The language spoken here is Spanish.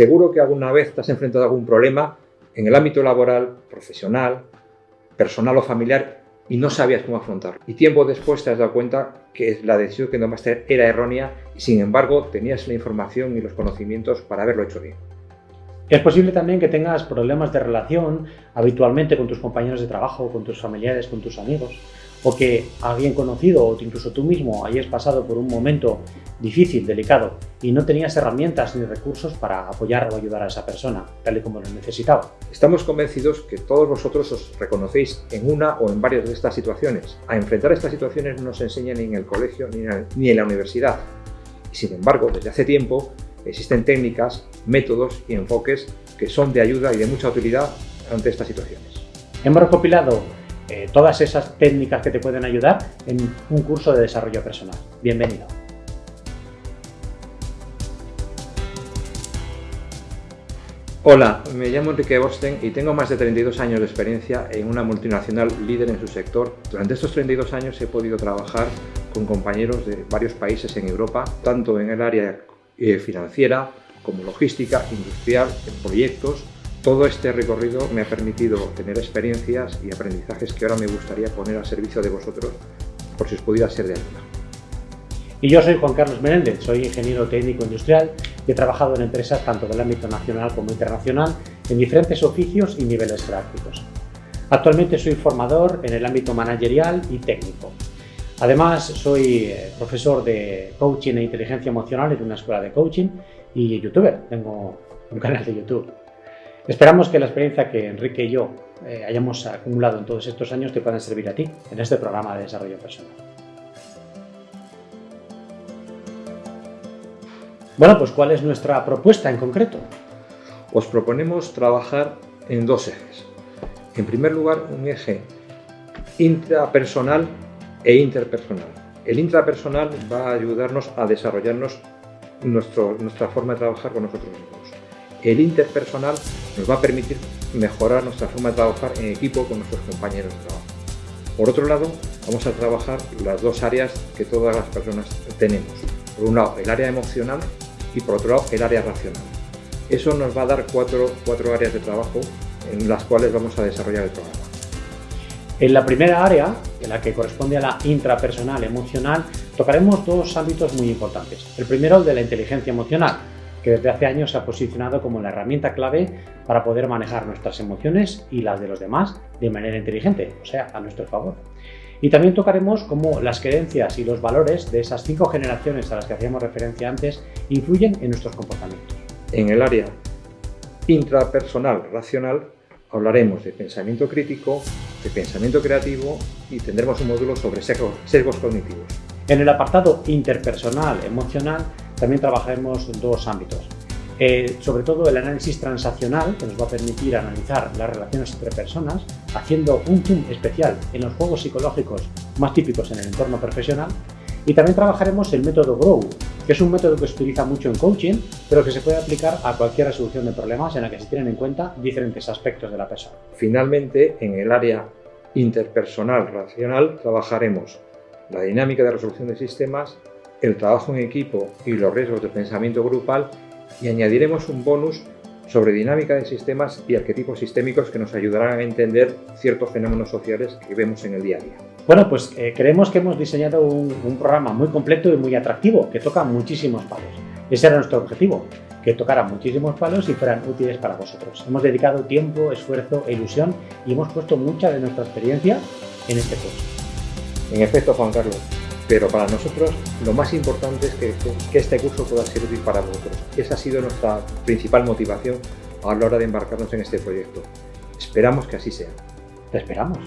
Seguro que alguna vez te has enfrentado a algún problema en el ámbito laboral, profesional, personal o familiar y no sabías cómo afrontarlo. Y tiempo después te has dado cuenta que la decisión que tomaste era errónea y sin embargo tenías la información y los conocimientos para haberlo hecho bien. Es posible también que tengas problemas de relación habitualmente con tus compañeros de trabajo, con tus familiares, con tus amigos o que alguien conocido o incluso tú mismo hayas pasado por un momento difícil, delicado y no tenías herramientas ni recursos para apoyar o ayudar a esa persona, tal y como lo necesitaba. Estamos convencidos que todos vosotros os reconocéis en una o en varias de estas situaciones. A enfrentar estas situaciones no se enseña ni en el colegio ni en la universidad. Y sin embargo, desde hace tiempo existen técnicas, métodos y enfoques que son de ayuda y de mucha utilidad ante estas situaciones. Hemos recopilado eh, todas esas técnicas que te pueden ayudar en un curso de desarrollo personal. Bienvenido. Hola, me llamo Enrique Bosten y tengo más de 32 años de experiencia en una multinacional líder en su sector. Durante estos 32 años he podido trabajar con compañeros de varios países en Europa, tanto en el área eh, financiera como logística, industrial, en proyectos, todo este recorrido me ha permitido tener experiencias y aprendizajes que ahora me gustaría poner al servicio de vosotros por si os pudiera ser de ayuda. Y yo soy Juan Carlos Menéndez, soy ingeniero técnico industrial he trabajado en empresas tanto del ámbito nacional como internacional en diferentes oficios y niveles prácticos. Actualmente soy formador en el ámbito managerial y técnico. Además, soy eh, profesor de coaching e inteligencia emocional en una escuela de coaching y youtuber. Tengo un canal de YouTube. Esperamos que la experiencia que Enrique y yo eh, hayamos acumulado en todos estos años te puedan servir a ti en este programa de desarrollo personal. Bueno, pues ¿cuál es nuestra propuesta en concreto? Os proponemos trabajar en dos ejes. En primer lugar, un eje intrapersonal e interpersonal. El intrapersonal va a ayudarnos a desarrollarnos nuestra forma de trabajar con nosotros mismos el interpersonal nos va a permitir mejorar nuestra forma de trabajar en equipo con nuestros compañeros de trabajo. Por otro lado, vamos a trabajar las dos áreas que todas las personas tenemos. Por un lado, el área emocional y por otro lado, el área racional. Eso nos va a dar cuatro, cuatro áreas de trabajo en las cuales vamos a desarrollar el programa. En la primera área, en la que corresponde a la intrapersonal emocional, tocaremos dos ámbitos muy importantes. El primero, el de la inteligencia emocional, que desde hace años se ha posicionado como la herramienta clave para poder manejar nuestras emociones y las de los demás de manera inteligente, o sea, a nuestro favor. Y también tocaremos cómo las creencias y los valores de esas cinco generaciones a las que hacíamos referencia antes influyen en nuestros comportamientos. En el área intrapersonal racional hablaremos de pensamiento crítico, de pensamiento creativo y tendremos un módulo sobre sesgos cognitivos. En el apartado interpersonal emocional también trabajaremos dos ámbitos. Eh, sobre todo el análisis transaccional, que nos va a permitir analizar las relaciones entre personas, haciendo un zoom especial en los juegos psicológicos más típicos en el entorno profesional. Y también trabajaremos el método GROW, que es un método que se utiliza mucho en coaching, pero que se puede aplicar a cualquier resolución de problemas en la que se tienen en cuenta diferentes aspectos de la persona. Finalmente, en el área interpersonal racional trabajaremos la dinámica de resolución de sistemas, el trabajo en equipo y los riesgos de pensamiento grupal y añadiremos un bonus sobre dinámica de sistemas y arquetipos sistémicos que nos ayudarán a entender ciertos fenómenos sociales que vemos en el día a día. Bueno, pues eh, creemos que hemos diseñado un, un, programa muy completo y muy atractivo, que toca muchísimos palos. Ese era nuestro objetivo, que tocara muchísimos palos y fueran útiles para vosotros. Hemos dedicado tiempo, esfuerzo e ilusión y hemos puesto mucha de nuestra experiencia en este curso. En efecto, Juan Carlos, pero para nosotros lo más importante es que, este curso pueda ser útil para vosotros. Esa ha sido nuestra principal motivación a la hora de embarcarnos en este proyecto. Esperamos que así sea. Te esperamos.